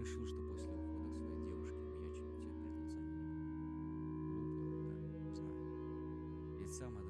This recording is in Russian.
решил, что после ухода своей девушки меня чуть перед глазами не будет. Глупо, да, знаю. Ведь сам это